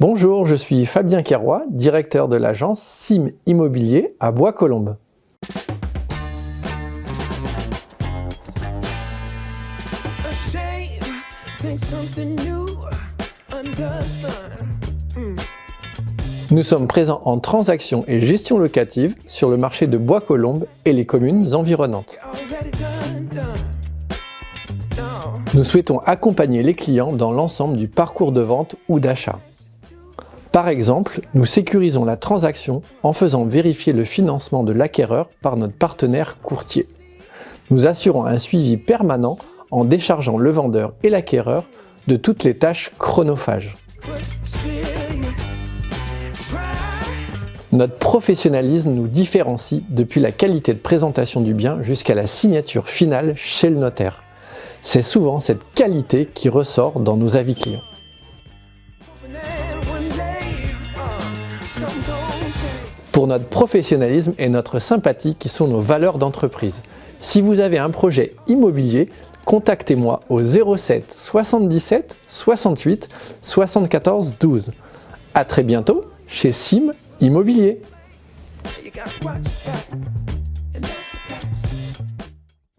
Bonjour, je suis Fabien Kerroy, directeur de l'agence SIM Immobilier à Bois-Colombes. Nous sommes présents en transaction et gestion locative sur le marché de Bois-Colombes et les communes environnantes. Nous souhaitons accompagner les clients dans l'ensemble du parcours de vente ou d'achat. Par exemple, nous sécurisons la transaction en faisant vérifier le financement de l'acquéreur par notre partenaire courtier. Nous assurons un suivi permanent en déchargeant le vendeur et l'acquéreur de toutes les tâches chronophages. Notre professionnalisme nous différencie depuis la qualité de présentation du bien jusqu'à la signature finale chez le notaire. C'est souvent cette qualité qui ressort dans nos avis clients. Pour notre professionnalisme et notre sympathie qui sont nos valeurs d'entreprise. Si vous avez un projet immobilier, contactez-moi au 07 77 68 74 12. A très bientôt chez Sim Immobilier.